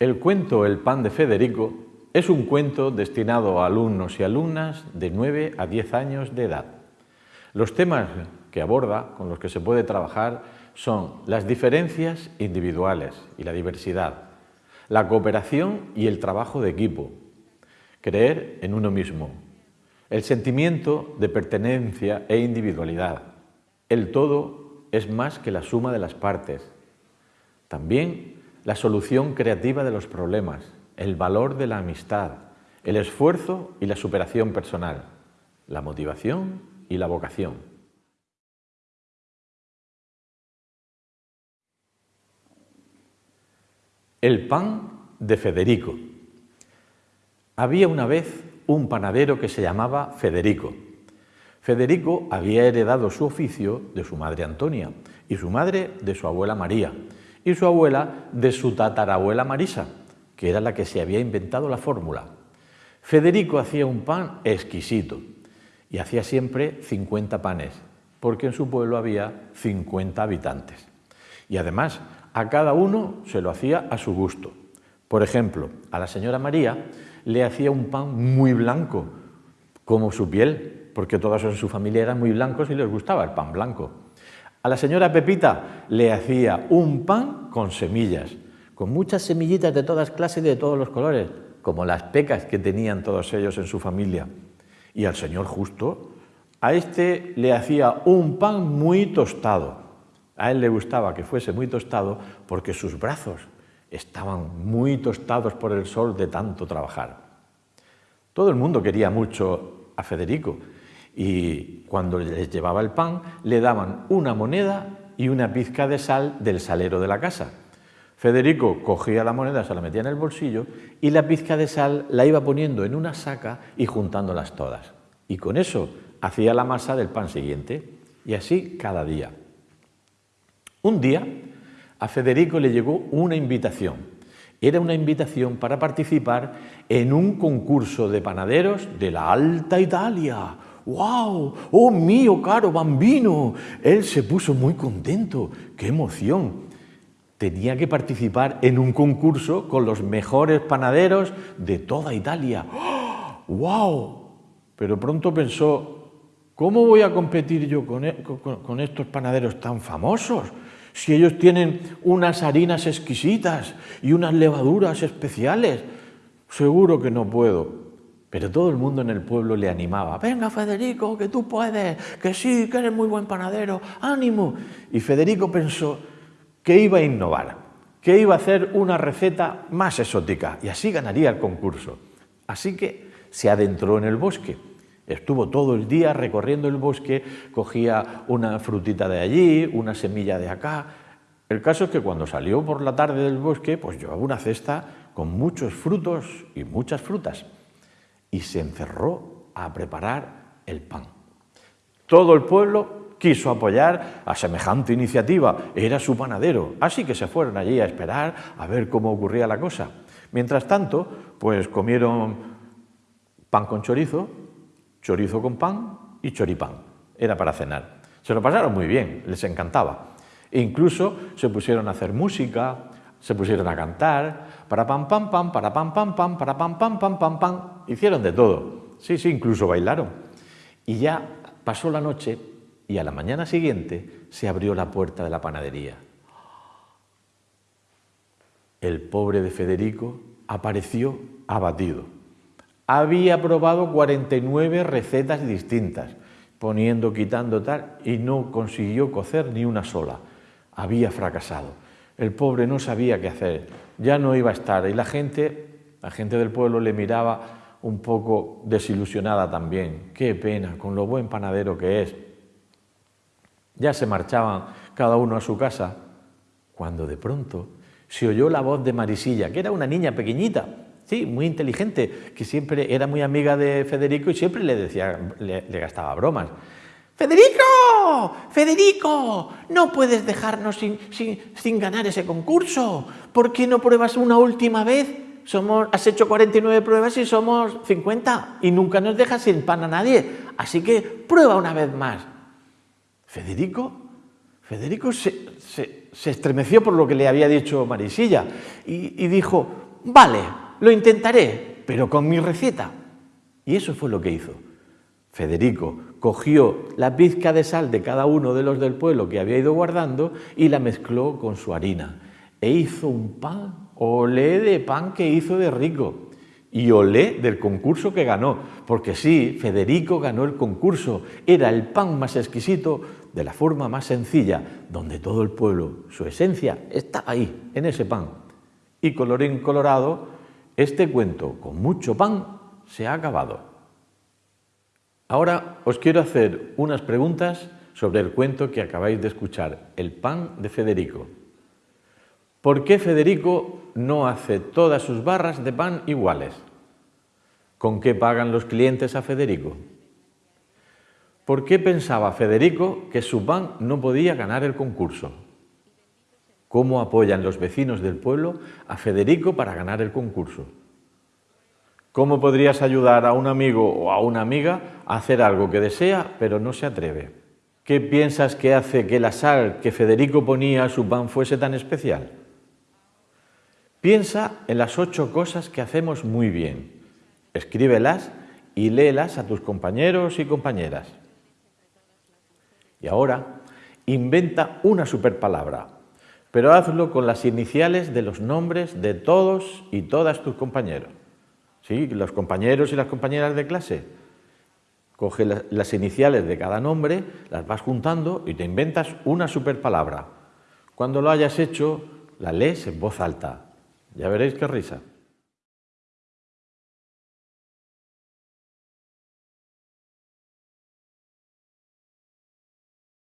El cuento El pan de Federico es un cuento destinado a alumnos y alumnas de 9 a 10 años de edad. Los temas que aborda, con los que se puede trabajar, son las diferencias individuales y la diversidad, la cooperación y el trabajo de equipo, creer en uno mismo, el sentimiento de pertenencia e individualidad. El todo es más que la suma de las partes. También la solución creativa de los problemas, el valor de la amistad, el esfuerzo y la superación personal, la motivación y la vocación. El pan de Federico. Había una vez un panadero que se llamaba Federico. Federico había heredado su oficio de su madre Antonia y su madre de su abuela María y su abuela de su tatarabuela Marisa, que era la que se había inventado la fórmula. Federico hacía un pan exquisito y hacía siempre 50 panes, porque en su pueblo había 50 habitantes. Y además, a cada uno se lo hacía a su gusto. Por ejemplo, a la señora María le hacía un pan muy blanco, como su piel, porque todos en su familia eran muy blancos y les gustaba el pan blanco. A la señora Pepita le hacía un pan con semillas, con muchas semillitas de todas clases y de todos los colores, como las pecas que tenían todos ellos en su familia. Y al señor Justo, a este le hacía un pan muy tostado. A él le gustaba que fuese muy tostado porque sus brazos estaban muy tostados por el sol de tanto trabajar. Todo el mundo quería mucho a Federico y cuando les llevaba el pan le daban una moneda y una pizca de sal del salero de la casa. Federico cogía la moneda, se la metía en el bolsillo y la pizca de sal la iba poniendo en una saca y juntándolas todas. Y con eso hacía la masa del pan siguiente y así cada día. Un día a Federico le llegó una invitación. Era una invitación para participar en un concurso de panaderos de la Alta Italia, ¡Wow! ¡Oh mío, caro bambino! Él se puso muy contento. ¡Qué emoción! Tenía que participar en un concurso con los mejores panaderos de toda Italia. ¡Wow! Pero pronto pensó, ¿cómo voy a competir yo con, e-, con estos panaderos tan famosos? Si ellos tienen unas harinas exquisitas y unas levaduras especiales, seguro que no puedo. Pero todo el mundo en el pueblo le animaba, venga Federico, que tú puedes, que sí, que eres muy buen panadero, ánimo. Y Federico pensó que iba a innovar, que iba a hacer una receta más exótica y así ganaría el concurso. Así que se adentró en el bosque. Estuvo todo el día recorriendo el bosque, cogía una frutita de allí, una semilla de acá. El caso es que cuando salió por la tarde del bosque, pues llevaba una cesta con muchos frutos y muchas frutas y se encerró a preparar el pan. Todo el pueblo quiso apoyar a semejante iniciativa, era su panadero, así que se fueron allí a esperar a ver cómo ocurría la cosa. Mientras tanto, pues comieron pan con chorizo, chorizo con pan y choripán. Era para cenar. Se lo pasaron muy bien, les encantaba. E incluso se pusieron a hacer música, se pusieron a cantar, para pam pam pam, para pam pam pam, para pam pam pam pam pam, hicieron de todo. Sí, sí, incluso bailaron. Y ya pasó la noche y a la mañana siguiente se abrió la puerta de la panadería. El pobre de Federico apareció abatido. Había probado 49 recetas distintas, poniendo, quitando tal, y no consiguió cocer ni una sola. Había fracasado. El pobre no sabía qué hacer, ya no iba a estar y la gente, la gente del pueblo le miraba un poco desilusionada también. Qué pena, con lo buen panadero que es. Ya se marchaban cada uno a su casa, cuando de pronto se oyó la voz de Marisilla, que era una niña pequeñita, sí, muy inteligente, que siempre era muy amiga de Federico y siempre le decía, le, le gastaba bromas. Federico, Federico, no puedes dejarnos sin, ganar ese concurso. ¿Por qué no pruebas una última vez? Somos, has hecho 49 pruebas y somos 50 y nunca nos dejas sin pan a nadie. Así que prueba una vez más. Federico, Federico se, estremeció por lo que le había dicho Marisilla y, y dijo, vale, lo intentaré, pero con mi receta. Y eso fue lo que hizo. Federico cogió la pizca de sal de cada uno de los del pueblo que había ido guardando y la mezcló con su harina. E hizo un pan, olé de pan que hizo de rico. Y olé del concurso que ganó, porque sí, Federico ganó el concurso. Era el pan más exquisito de la forma más sencilla, donde todo el pueblo, su esencia, estaba ahí, en ese pan. Y colorín colorado, este cuento con mucho pan se ha acabado. Ahora os quiero hacer unas preguntas sobre el cuento que acabáis de escuchar, El pan de Federico. ¿Por qué Federico no hace todas sus barras de pan iguales? ¿Con qué pagan los clientes a Federico? ¿Por qué pensaba Federico que su pan no podía ganar el concurso? ¿Cómo apoyan los vecinos del pueblo a Federico para ganar el concurso? ¿Cómo podrías ayudar a un amigo o a una amiga a hacer algo que desea pero no se atreve? ¿Qué piensas que hace que la sal que Federico ponía a su pan fuese tan especial? Piensa en las ocho cosas que hacemos muy bien. Escríbelas y léelas a tus compañeros y compañeras. Y ahora, inventa una superpalabra, pero hazlo con las iniciales de los nombres de todos y todas tus compañeros. ¿Sí? Los compañeros y las compañeras de clase. Coge las iniciales de cada nombre, las vas juntando y te inventas una superpalabra. Cuando lo hayas hecho, la lees en voz alta. Ya veréis qué risa.